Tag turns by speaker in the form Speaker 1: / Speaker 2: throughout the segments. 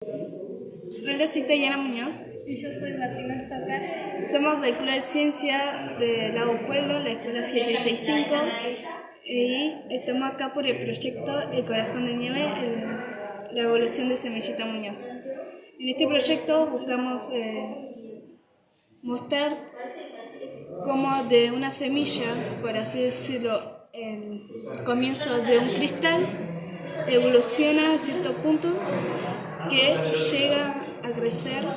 Speaker 1: Hola, soy Tayana Muñoz.
Speaker 2: Y yo soy Martina Sacar.
Speaker 1: Somos de la Escuela de Ciencia de Lago Pueblo, la Escuela 765. Y estamos acá por el proyecto El Corazón de Nieve, el- la evolución de Semillita Muñoz. En este proyecto buscamos eh, mostrar cómo de una semilla, por así decirlo, el comienzo de un cristal, evoluciona a cierto punto que llega a crecer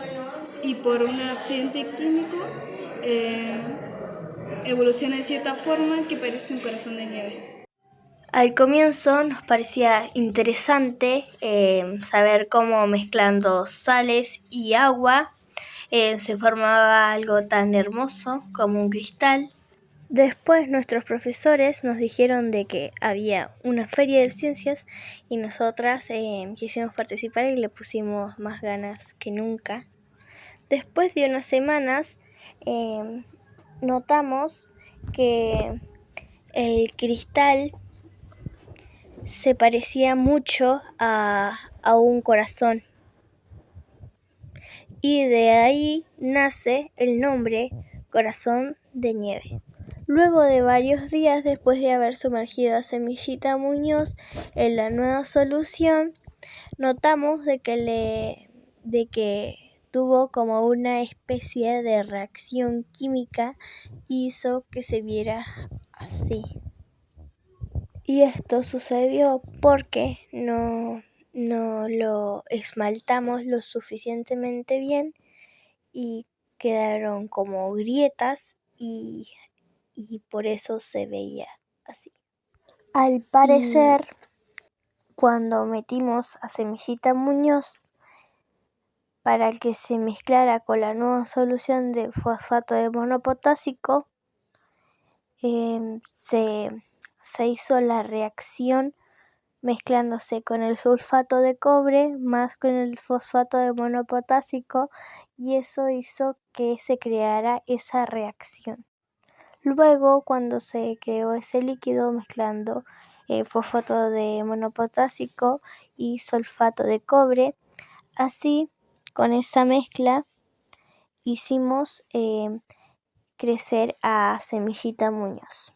Speaker 1: y por un accidente químico eh, evoluciona de cierta forma que parece un corazón de nieve.
Speaker 2: Al comienzo nos parecía interesante eh, saber cómo mezclando sales y agua eh, se formaba algo tan hermoso como un cristal. Después nuestros profesores nos dijeron de que había una feria de ciencias y nosotras eh, quisimos participar y le pusimos más ganas que nunca. Después de unas semanas eh, notamos que el cristal se parecía mucho a, a un corazón. Y de ahí nace el nombre Corazón de Nieve. Luego de varios días después de haber sumergido a Semillita Muñoz en la nueva solución, notamos de que le de que tuvo como una especie de reacción química hizo que se viera así. Y esto sucedió porque no, no lo esmaltamos lo suficientemente bien y quedaron como grietas y, y por eso se veía así. Al parecer, cuando metimos a Semillita Muñoz para que se mezclara con la nueva solución de fosfato de monopotásico, eh, se se hizo la reacción mezclándose con el sulfato de cobre más con el fosfato de monopotásico y eso hizo que se creara esa reacción. Luego, cuando se creó ese líquido mezclando el fosfato de monopotásico y sulfato de cobre, así con esa mezcla hicimos eh, crecer a Semillita Muñoz.